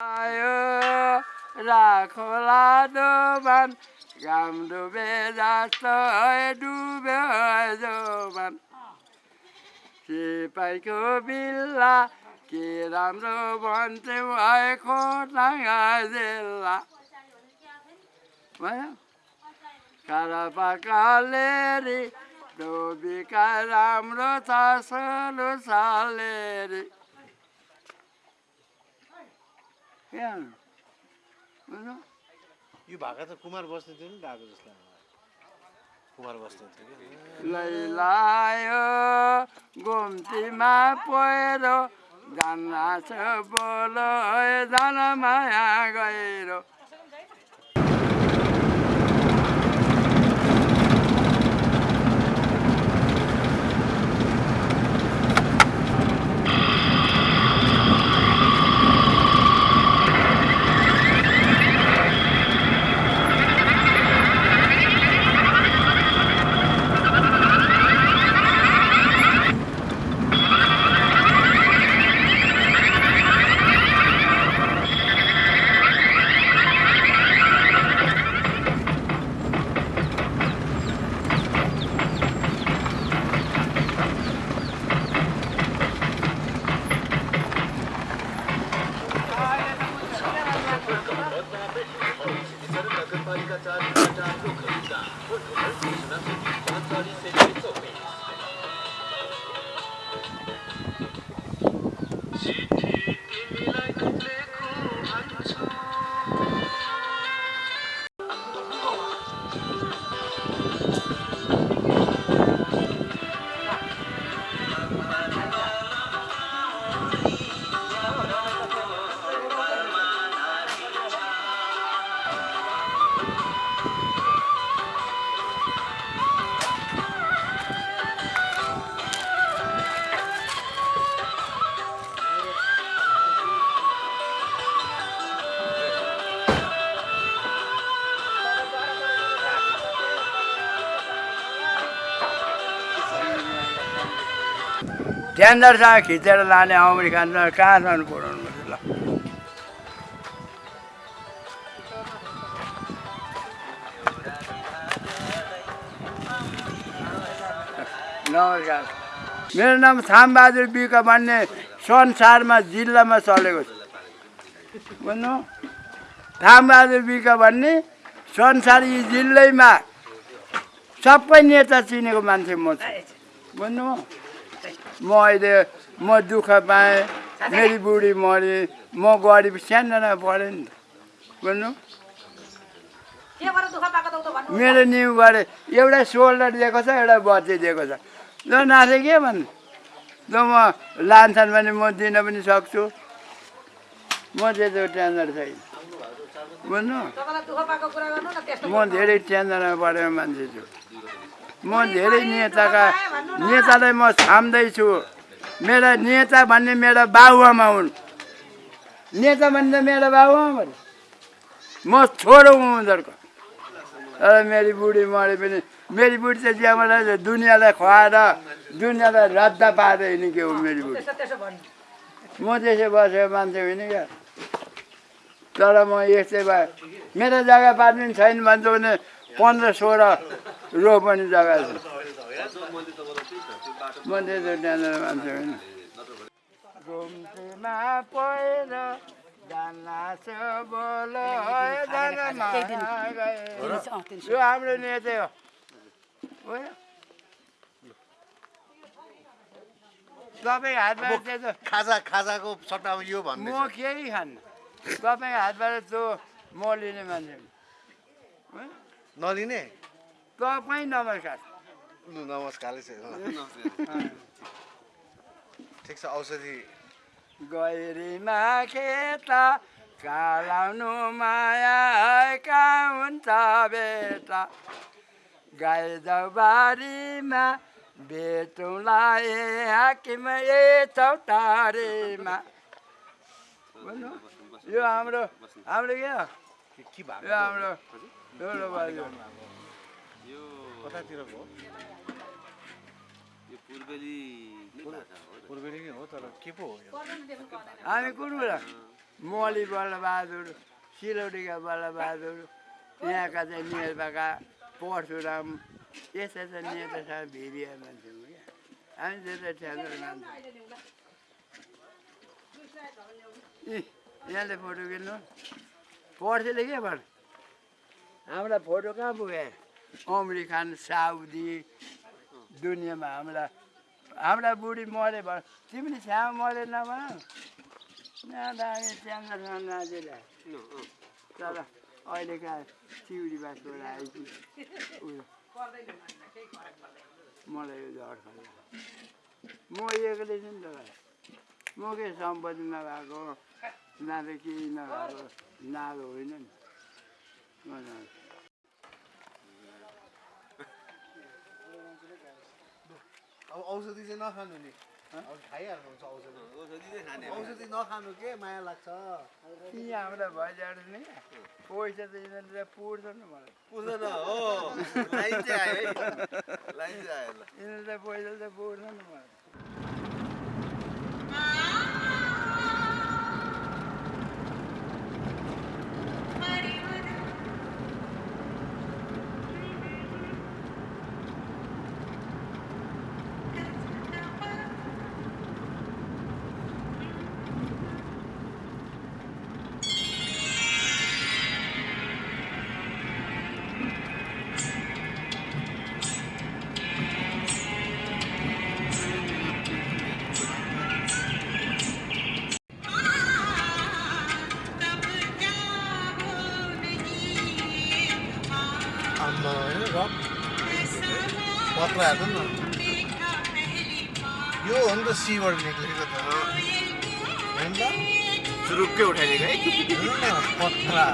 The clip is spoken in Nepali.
आयो राखोला दोबान घाम डुबे जस्तो डुब्यो जोबान सिपाहीको बिल्ला के राम्रो भन्थ्यौ भएको टाङ्गा जिल्ला भयो कारापाकालेरी डोबीका राम्रो छ सोलो सालेरी बुझ्नु? यो भाका त कुमार बस्ने थियो नि गएको जस्तो। कुमार बस्ने थियो कि लैलायो घुम्तीमा पहिरो जान्नाछ बोलो जान माया गहिरो Tiger Tiger. टेन्डरसँग खिचेर लाने अमेरिकन कहाँसम्म पुऱ्याउनु पर्छ ल मेरो नाम थामबहादुर बिक भन्ने संसारमा जिल्लामा चलेको छ। बुझ्नु थामबहादुर बिक भन्ने संसार यी जिल्लैमा सबै नेता चिनेको मान्छे म छु। बुझ्नु म अहिले म दुःख पाएँ। मेरी बुढी मरे म गरिब सानोजना पढेँ। नि त बुझ्नु मेरो न्यु गरे एउटा सोल्डर दिएको छ एउटा बत्ती दिएको छ। ल नाथे के भन्नु? ल म लान्छन् भने म दिन पनि सक्छु। म त्यस्तो टेन्सन छैन। बुझ्नु म धेरै टेन्सनमा परेको मान्छे छु। म धेरै नेताका नेतालाई म छाम्दैछु। मेरा नेता भन्ने मेरा बाबुआमा हुन्। नेता भन्ने मेरा बाबुआमा। म छोरो हुँ उनीहरूको। तर मेरी बुढी मरे पनि मेरी बुढी चाहिँ त्यहाँबाट दुनियाँलाई खुवाएर दुनियाँलाई रद्द पाएर हिँड्ने के हो मेरी बुढी? म त्यसै बसेको मान्छे होइन क्या। तर म यस्तै भयो मेरो जग्गा पार्ने छैन भन्छ भने पन्ध्र सोह्र रो पनि जग्गा छ म त्यस्तो त्यहाँनिर मान्छे होइन घुम्तीमा पहिरो। यो हाम्रो नेतै हो बुझ्यो? तपाईँ हातमा त्यस्तो खाजा खाजाको सट्टामा यो भन्ने म केही खान्न तपाईँ हातबाट त्यो म लिने मान्छे? नलिने तपाईँ नमस्कार। लु नमस्कारले ठिक छ औषधि। गैरीमा खेता कालाउनु माया कहाँ हुन्छ बेटा। गाई बारीमा बेचौँला ए हाकिम ए चौतारीमा। बुझ्नु यो हाम्रो हाम्रो के के के यो हाम्रो। यो कतातिरको हो यो पूर्वेली पूर्वेली नै हो तर के पो हो हामी कुन कुरा मोली बलबहादुर सिलौटीका बलबहादुर यहाँका चाहिँ नेर्पाका परशुराम यस्ता चाहिँ नेतासँग भिडिया मान्छे हो क्या। हामी त्यता ठ्याक्कर मान्छे यहाँले फोटो किन्नु? पर्सेले के भन् हामीलाई फोटो कहाँ पुग्यो? अमेरिकन साउदी दुनियाँमा हामीलाई हाम्रा बुढी मरे भन् तिमीले सानो मरे नभन तर अहिलेका चिउरी बासबाट आएपछि उयो मलाई यो खाल्छ म एक्लै छु नि त म के सम्पत्ति नभएको न केही नभएको? नालो होइन नि म जान्छु। अब औषधि चाहिँ नखानु नि। अब खाइहाल्नु हुन्छ औषधि औषधि चाहिँ खाने औषधि नखानु के? माया लाग्छ। यी हाम्रा भइजाडु नि पैसा त यिनीहरूले पुर्छ नि मलाई। पुग्दैन हो। लाइन चाहिँ आयो है। लाइन चाहिँ आयो ल यिनीहरूले पैसा त पुर्छ नि मलाई। होइन र? पत्र हेर्नु न। यो हो नि त सीबाट निक्लेको त। होइन? त सुरुक्कै उठाइदिएको है। पत्रा